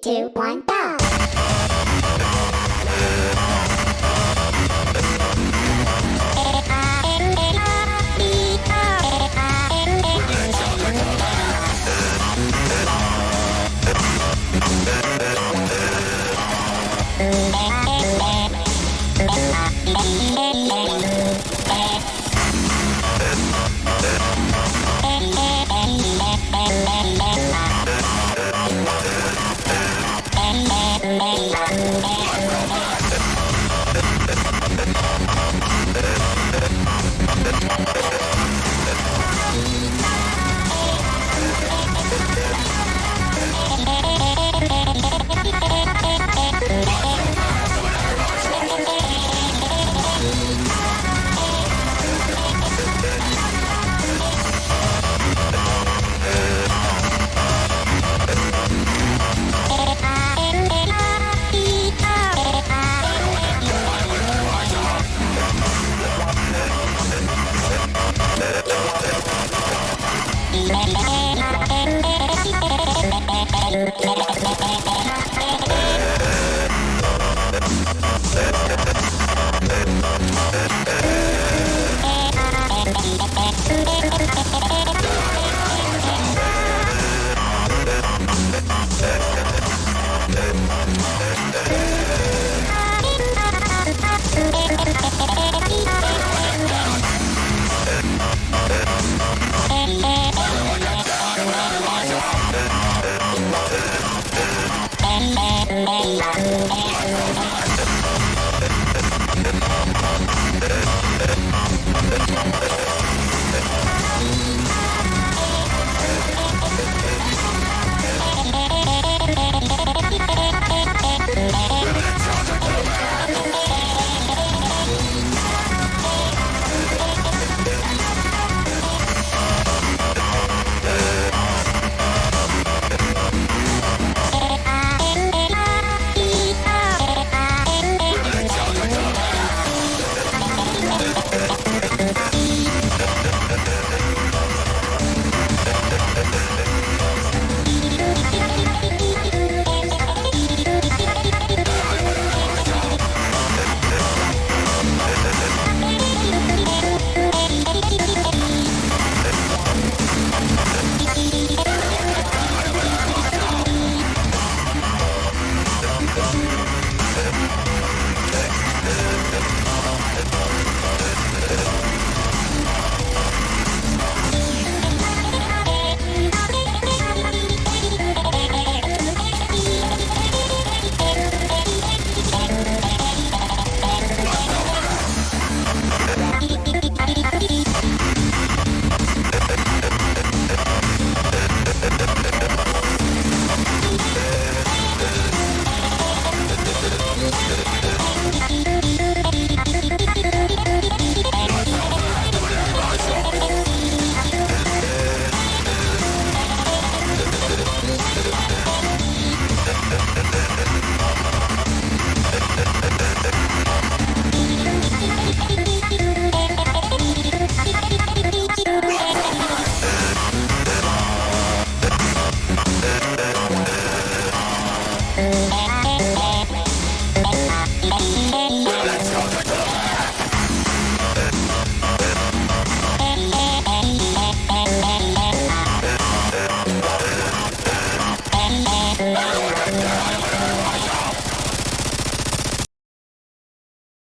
two, one, go! Thank